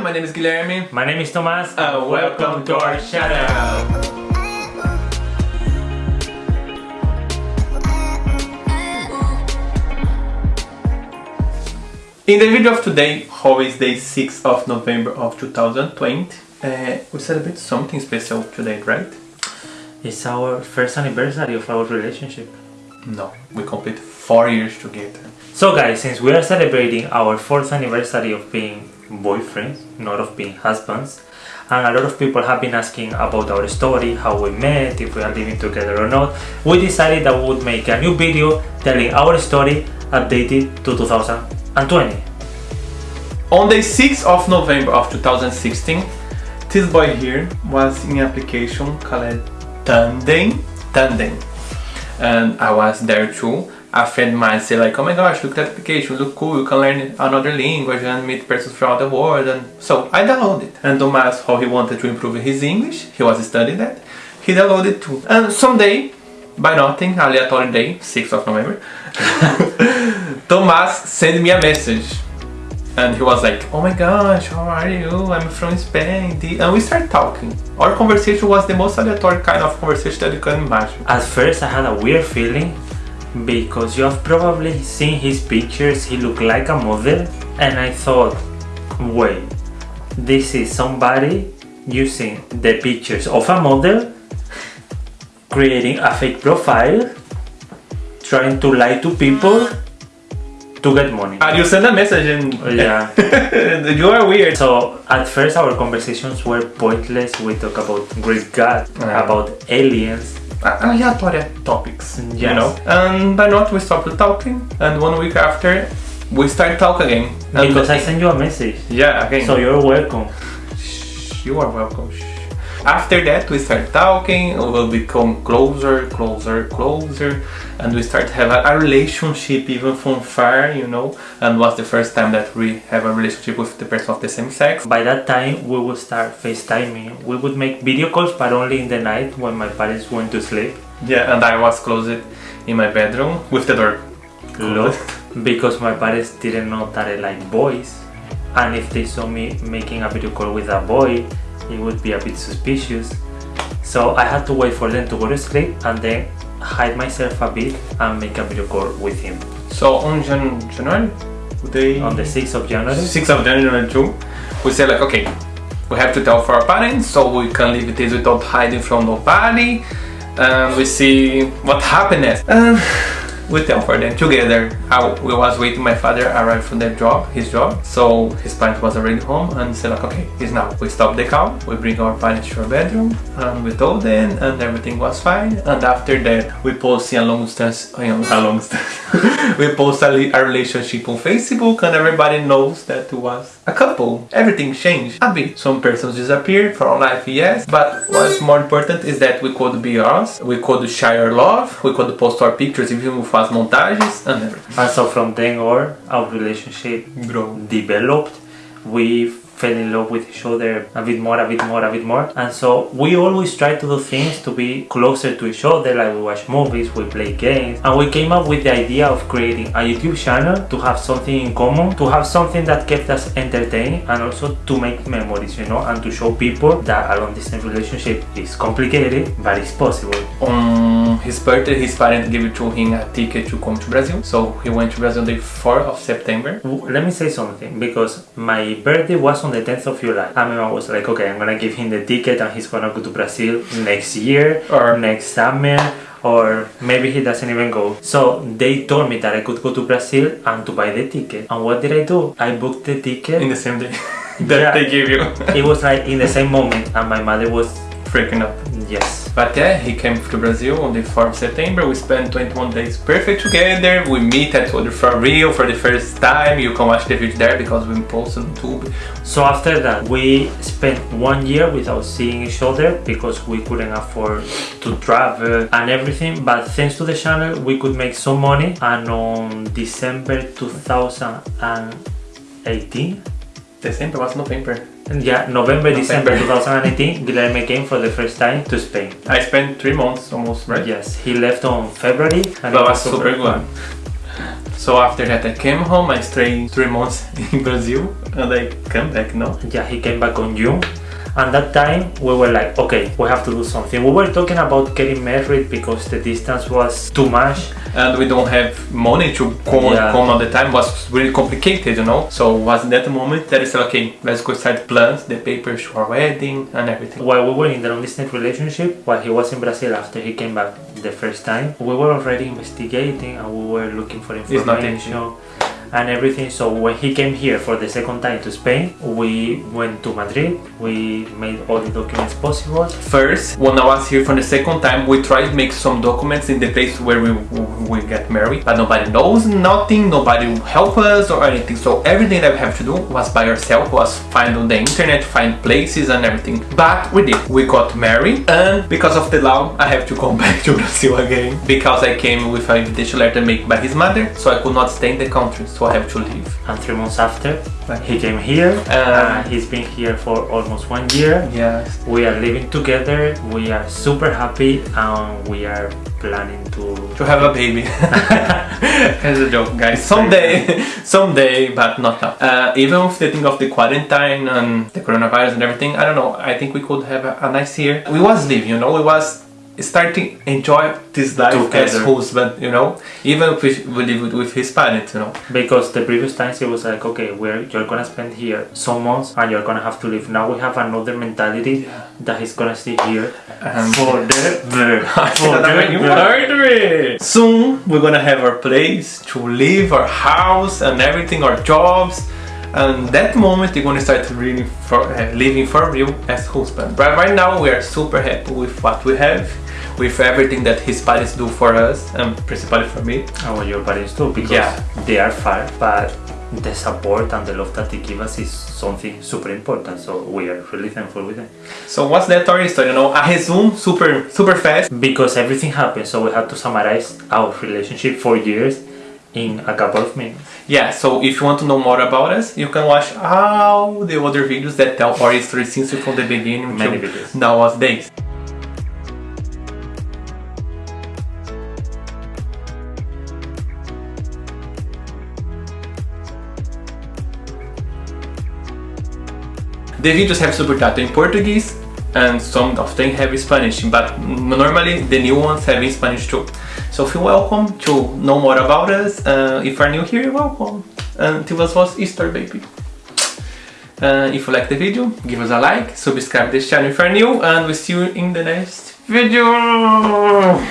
everyone, my name is Guilherme. My name is Thomas. Uh, welcome to our channel. In the video of today, is day 6th of November of 2020, uh, we celebrate something special today, right? It's our first anniversary of our relationship. No, we complete 4 years together. So guys, since we are celebrating our fourth anniversary of being boyfriends, not of being husbands, and a lot of people have been asking about our story, how we met, if we are living together or not, we decided that we would make a new video telling our story updated to 2020. On the 6th of November of 2016, this boy here was in application called Tandem, Tandem, and I was there too. A friend of mine said like, oh my gosh, look at the application, look cool, you can learn another language and meet persons from the world, and so I downloaded it. And Thomas, how he wanted to improve his English, he was studying that, he downloaded too. And someday, by nothing, aleatory day, 6th of November, Thomas sent me a message and he was like, oh my gosh, how are you? I'm from Spain. And we started talking. Our conversation was the most aleatory kind of conversation that you can imagine. At first I had a weird feeling because you have probably seen his pictures, he looked like a model and I thought, wait, this is somebody using the pictures of a model, creating a fake profile, trying to lie to people to get money. And you send a message and Yeah. you are weird. So at first our conversations were pointless. We talk about Greek God, Yeah. about aliens. Aleatory topics, you Yes. know. And by not we stopped talking and one week after we start talking again. And Because I sent you a message. yeah, again. So you're welcome. You are welcome. After that, we start talking. We will become closer, closer, closer, and we start have a, a relationship even from far, you know. And was the first time that we have a relationship with the person of the same sex. By that time, we would start FaceTiming. We would make video calls, but only in the night when my parents went to sleep. Yeah, and I was closed in my bedroom with the door Locked. Because my parents didn't know that I like boys. And if they saw me making a video call with a boy, it would be a bit suspicious. So I had to wait for them to go to sleep and then hide myself a bit and make a video call with him. So on Jan- January, they On the 6th of January, 6th of January too, we said like, okay, we have to tell for our parents so we can leave this without hiding from nobody. And we see what happened next. Um, We tell for them together. I, was waiting my father arrived from the job, his job. So his parents was already home and said like, okay, it's now. We stop the car, we bring our parents to our bedroom and we told them and everything was fine. And after that, we post a long distance, a long distance. we post a, a relationship on Facebook and everybody knows that it was a couple. Everything changed a bit. Some persons disappeared from life, yes. But what's more important is that we could be us. We could share our love. We could post our pictures even with us montages and everything. and so from then on, our relationship Grow. developed. We fell in love with each other a bit more, a bit more, a bit more. And so we always try to do things to be closer to each other, like we watch movies, we play games. And we came up with the idea of creating a YouTube channel to have something in common, to have something that kept us entertained and also to make memories, you know, and to show people that a long distance relationship is complicated, but it's possible. On his birthday, his parents gave to him a ticket to come to Brazil. So he went to Brazil the 4th of September. Let me say something because my birthday was on the 10th of July. And my mom was like, okay, I'm gonna give him the ticket and he's gonna go to Brazil next year Or- next summer or maybe he doesn't even go. So they told me that I could go to Brazil and to buy the ticket. And what did I do? I booked the ticket. In the same day that Yeah. they gave you. it was like in the same moment and my mother was Freaking up. yes. But yeah, he came to Brazil on the 4th of September. We spent 21 days perfect together. We meet at other for real for the first time. You can watch the video there because we posted on YouTube. So after that, we spent one year without seeing each other because we couldn't afford to travel and everything. But thanks to the channel, we could make some money. And on December 2018, December was November. Yeah, November, December November. 2018, Guilherme came for the first time to Spain. I spent three months almost, right? Yes, he left on February and That it was super good. fun. So after that I came home, I stayed three months in Brazil and I came back now. Yeah, he came back on June. And that time we were like, okay, we have to do something. We were talking about getting married because the distance was too much. And we don't have money to come, Yeah. come all the time, it was really complicated, you know. So was that moment that I said, okay, let's go start plans, the papers for our wedding and everything. While we were in the long distance relationship, while he was in Brazil after he came back the first time, we were already investigating and we were looking for information and everything. So when he came here for the second time to Spain, we went to Madrid. We made all the documents possible. First, when I was here for the second time, we tried to make some documents in the place where we, we get married, but nobody knows nothing, nobody will help us or anything. So everything that we have to do was by ourselves, was find on the internet, find places and everything. But we did. We got married and because of the law, I have to come back to Brazil again because I came with an invitation letter made by his mother, so I could not stay in the country, so I have to leave. And three months after, Right. he came here. And he's been here for almost one year. Yes. We are living together. We are super happy, and we are planning to To have a baby. As a joke, guys. Someday, someday, but not now. Uh, even with the thing of the quarantine and the coronavirus and everything, I don't know. I think we could have a, a nice year. We was living, you know. We was starting enjoy this life as husband, you know. Even if we, we live with, with his parents, you know. because the previous times it was like okay we're you're gonna spend here some months and you're gonna have to leave now we have another mentality that he's gonna stay here Um, forever You forever heard me. Soon we're gonna have our place to live, our house and everything, our jobs. And that moment you're gonna start really for, uh, living for real as husband. But right now we are super happy with what we have, with everything that his parents do for us, and principally for me. and what your parents too because Yeah. they are far but the support and the love that they give us is something super important so we are really thankful with them So what's that story? So you know, I resume super super fast. because everything happened so we had to summarize our relationship for years in a couple of minutes Yeah, so if you want to know more about us, you can watch all the other videos that tell our history since from the beginning Many to videos. nowadays. The videos have subtitle in Portuguese and some of them have Spanish, but normally the new ones have in Spanish too. So feel welcome to know more about us. Uh, if you're new here, welcome. And us was Easter, baby. Uh, if you like the video, give us a like, subscribe this channel if you're new, and we'll see you in the next video.